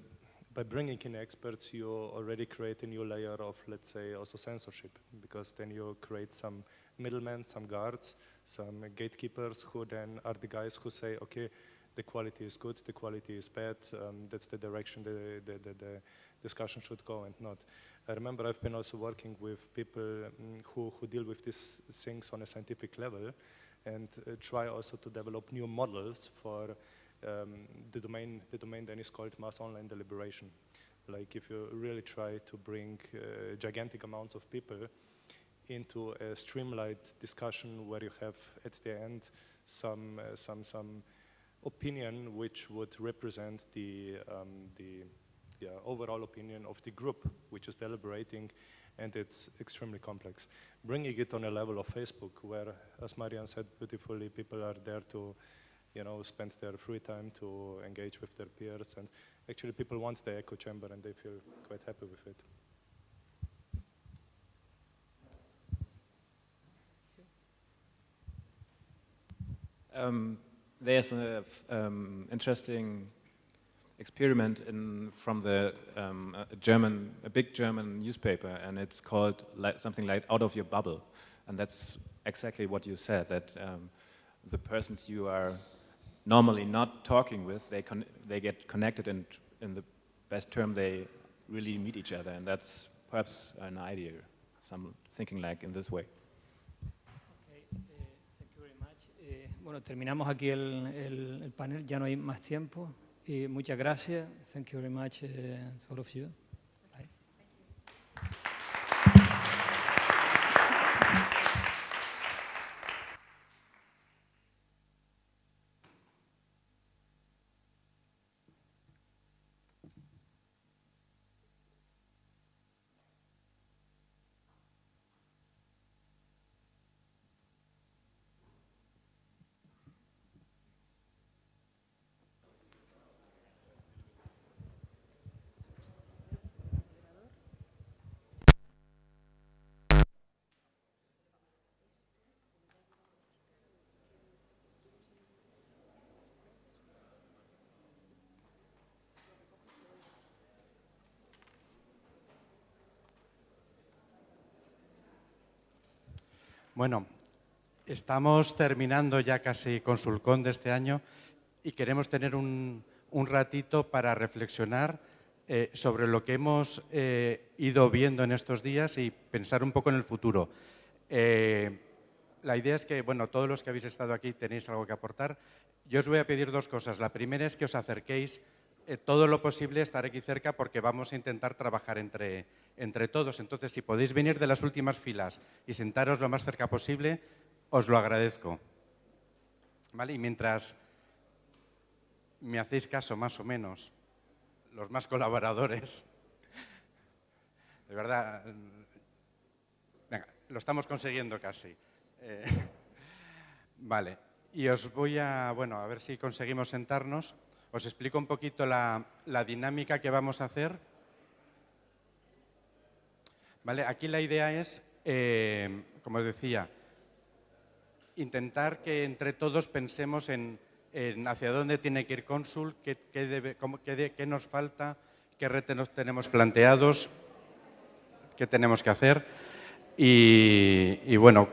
by bringing in experts, you already create a new layer of, let's say, also censorship, because then you create some middlemen, some guards, some gatekeepers who then are the guys who say, okay, the quality is good, the quality is bad, um, that's the direction the, the, the, the, discussion should go and not. I remember I've been also working with people um, who, who deal with these things on a scientific level and uh, try also to develop new models for um, the domain, the domain then is called mass online deliberation. Like if you really try to bring uh, gigantic amounts of people into a streamlined discussion where you have at the end some, uh, some, some opinion which would represent the, um, the yeah, overall opinion of the group which is deliberating and it's extremely complex. Bringing it on a level of Facebook where, as Marian said beautifully, people are there to you know, spend their free time to engage with their peers and actually people want the echo chamber and they feel quite happy with it. Um, there's an um, interesting experiment in, from the um, a German, a big German newspaper, and it's called like, something like "Out of Your Bubble," and that's exactly what you said. That um, the persons you are normally not talking with, they they get connected, and in the best term, they really meet each other, and that's perhaps an idea. Some thinking like in this way. Bueno, terminamos aquí el, el, el, panel, ya no hay más tiempo. Y muchas gracias. Thank you very much uh, to all of you. Bueno, estamos terminando ya casi con Sulcón de este año y queremos tener un, ratito para reflexionar eh, sobre lo que hemos eh, ido viendo en estos días y pensar un poco en el futuro. Eh, la idea es que, bueno, todos los que habéis estado aquí tenéis algo que aportar. Yo os voy a pedir dos cosas. La primera es que os acerquéis eh, todo lo posible estar aquí cerca porque vamos a intentar trabajar entre, entre todos. Entonces, si podéis venir de las últimas filas y sentaros lo más cerca posible, os lo agradezco. ¿Vale? Y mientras me hacéis caso, más o menos, los más colaboradores, de verdad, venga, lo estamos consiguiendo casi. Eh, vale, y os voy a, bueno, a ver si conseguimos sentarnos. Os explico un poquito la, dinámica que vamos a hacer. ¿Vale? Aquí la idea es, eh, como os decía, intentar que entre todos pensemos en, hacia dónde tiene que ir Consul, qué, qué, nos falta, qué retos tenemos planteados, qué tenemos que hacer. Y bueno,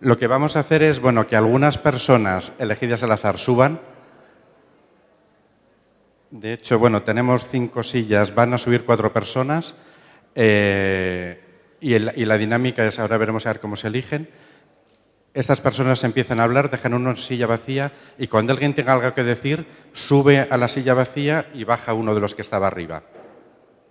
Lo que vamos a hacer es, bueno, que algunas personas elegidas al azar suban. De hecho, bueno, tenemos cinco sillas, van a subir cuatro personas eh, y, la dinámica es, ahora veremos a ver cómo se eligen. Estas personas empiezan a hablar, dejan una silla vacía y cuando alguien tenga algo que decir, sube a la silla vacía y baja uno de los que estaba arriba.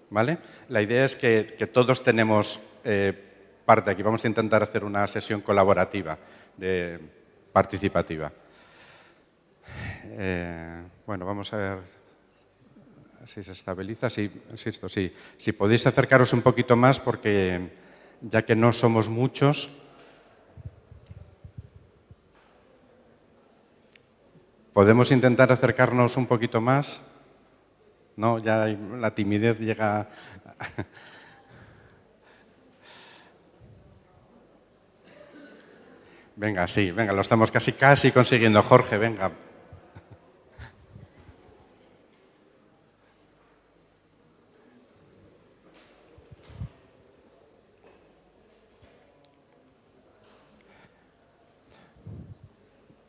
¿Vale? La idea es que, todos tenemos eh, parte aquí. Vamos a intentar hacer una sesión colaborativa, de, participativa. Eh, bueno, vamos a ver si se estabiliza. Sí, insisto, sí. Si podéis acercaros un poquito más, porque ya que no somos muchos, ¿Podemos intentar acercarnos un poquito más? No, ya la timidez llega... Venga, sí, venga, lo estamos casi, casi consiguiendo. Jorge, venga.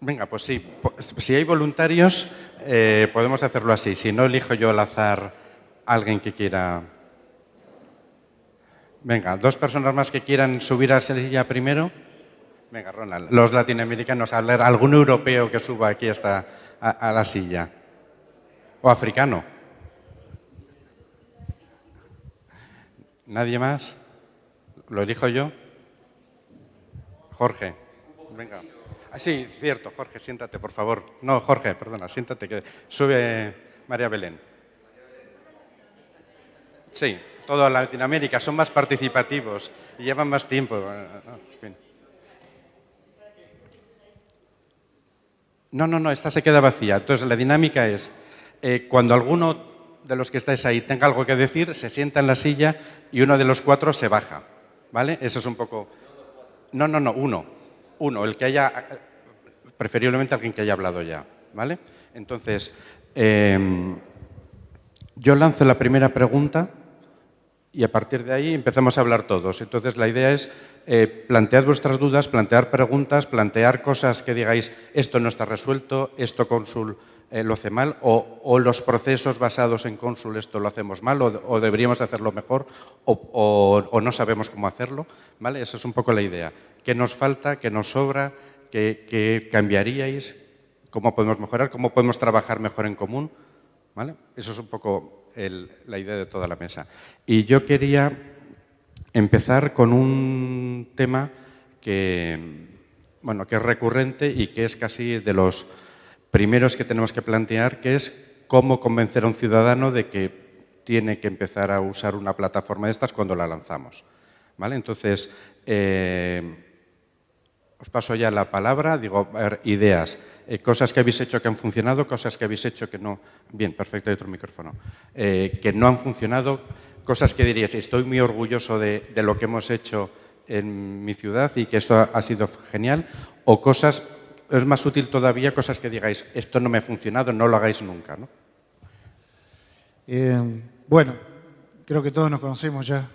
Venga, pues sí, si hay voluntarios, eh, podemos hacerlo así. Si no, elijo yo al azar alguien que quiera... Venga, dos personas más que quieran subir a la silla primero. Venga, Ronald. Los latinoamericanos, algún europeo que suba aquí hasta a, la silla. O africano. ¿Nadie más? ¿Lo elijo yo? Jorge. Venga. Ah, sí, cierto. Jorge, siéntate, por favor. No, Jorge, perdona, siéntate, que sube María Belén. Sí, toda Latinoamérica son más participativos y llevan más tiempo. No, no, no, esta se queda vacía. Entonces, la dinámica es, eh, cuando alguno de los que estáis ahí tenga algo que decir, se sienta en la silla y uno de los cuatro se baja. ¿Vale? Eso es un poco... No, no, no, uno. Uno, el que haya... Preferiblemente alguien que haya hablado ya. ¿Vale? Entonces, em, yo lanzo la primera pregunta y a partir de ahí empezamos a hablar todos. Entonces, la idea es eh, plantear vuestras dudas, plantear preguntas, plantear cosas que digáis, esto no está resuelto, esto Consul eh, lo hace mal o, los procesos basados en cónsul esto lo hacemos mal o, deberíamos hacerlo mejor o, o, no sabemos cómo hacerlo. ¿vale? Esa es un poco la idea. ¿Qué nos falta? ¿Qué nos sobra? ¿Qué, qué cambiaríais? ¿Cómo podemos mejorar? ¿Cómo podemos trabajar mejor en común? ¿Vale? Eso es un poco la idea de toda la mesa. Y yo quería empezar con un tema que, bueno, que es recurrente y que es casi de los primeros que tenemos que plantear, que es cómo convencer a un ciudadano de que tiene que empezar a usar una plataforma de estas cuando la lanzamos. ¿Vale? Entonces, eh, os paso ya la palabra, digo, ideas, eh, cosas que habéis hecho que han funcionado, cosas que habéis hecho que no... Bien, perfecto, hay otro micrófono. Eh, que no han funcionado, cosas que diríais, estoy muy orgulloso de, lo que hemos hecho en mi ciudad y que esto ha, sido genial, o cosas es más útil todavía cosas que digáis, esto no me ha funcionado, no lo hagáis nunca. ¿no? Eh, bueno, creo que todos nos conocemos ya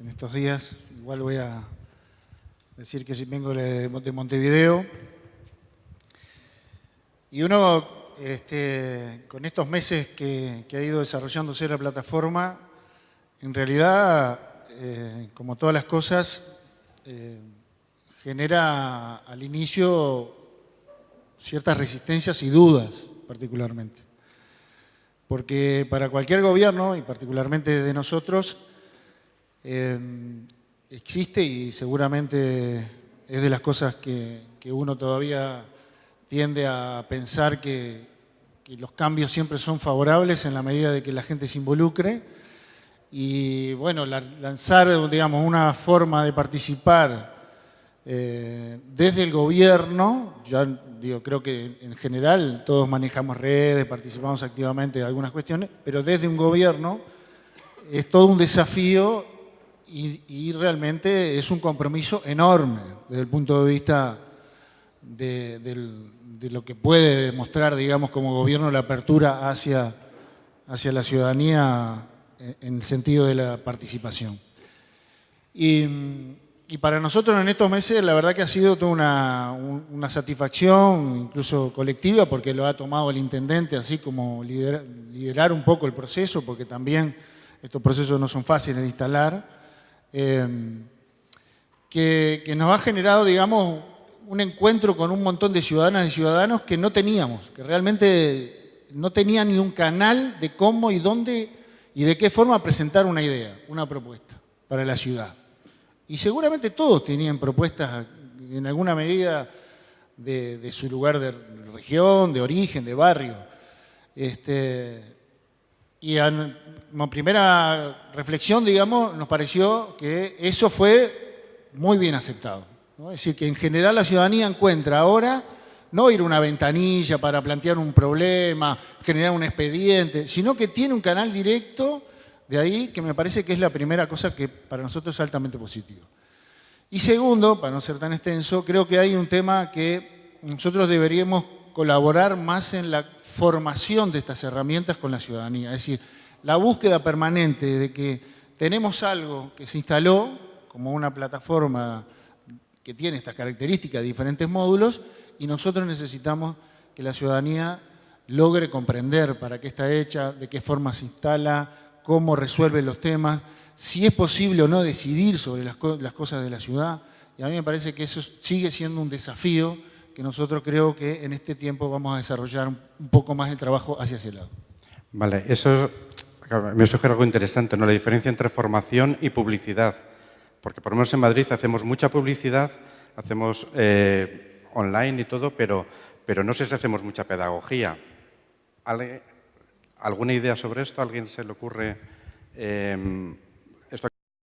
en estos días. Igual voy a decir que vengo de Montevideo. Y uno, este, con estos meses que, ha ido desarrollándose la plataforma, en realidad, eh, como todas las cosas, eh, genera al inicio ciertas resistencias y dudas particularmente. Porque para cualquier gobierno, y particularmente de nosotros, eh, existe y seguramente es de las cosas que, que uno todavía tiende a pensar que, los cambios siempre son favorables en la medida de que la gente se involucre. Y bueno, la, lanzar, digamos, una forma de participar eh, desde el gobierno, ya digo, creo que en general todos manejamos redes, participamos activamente en algunas cuestiones, pero desde un gobierno es todo un desafío y, realmente es un compromiso enorme desde el punto de vista de, de, de, lo que puede demostrar, digamos, como gobierno la apertura hacia, hacia la ciudadanía en el sentido de la participación. Y para nosotros en estos meses la verdad que ha sido toda una, una, satisfacción, incluso colectiva, porque lo ha tomado el intendente así como liderar, liderar un poco el proceso, porque también estos procesos no son fáciles de instalar, eh, que, que, nos ha generado, digamos, un encuentro con un montón de ciudadanas y ciudadanos que no teníamos, que realmente no tenían ni un canal de cómo y dónde y de qué forma presentar una idea, una propuesta para la ciudad. Y seguramente todos tenían propuestas en alguna medida de, su lugar de región, de origen, de barrio. Este, y en, como primera reflexión, digamos, nos pareció que eso fue muy bien aceptado. Es decir, que en general la ciudadanía encuentra ahora no ir a una ventanilla para plantear un problema, generar un expediente, sino que tiene un canal directo de ahí que me parece que es la primera cosa que para nosotros es altamente positivo. Y segundo, para no ser tan extenso, creo que hay un tema que nosotros deberíamos colaborar más en la formación de estas herramientas con la ciudadanía. Es decir, la búsqueda permanente de que tenemos algo que se instaló como una plataforma que tiene estas características, diferentes módulos, y nosotros necesitamos que la ciudadanía logre comprender para qué está hecha, de qué forma se instala, cómo resuelve los temas, si es posible o no decidir sobre las, las, cosas de la ciudad. Y a mí me parece que eso sigue siendo un desafío que nosotros creo que en este tiempo vamos a desarrollar un poco más el trabajo hacia ese lado. Vale, eso me sugiere algo interesante, ¿no? la diferencia entre formación y publicidad. Porque por lo menos en Madrid hacemos mucha publicidad, hacemos eh, online y todo, pero, pero no sé si hacemos mucha pedagogía. ¿Alguna idea sobre esto? ¿A alguien se le ocurre? Eh,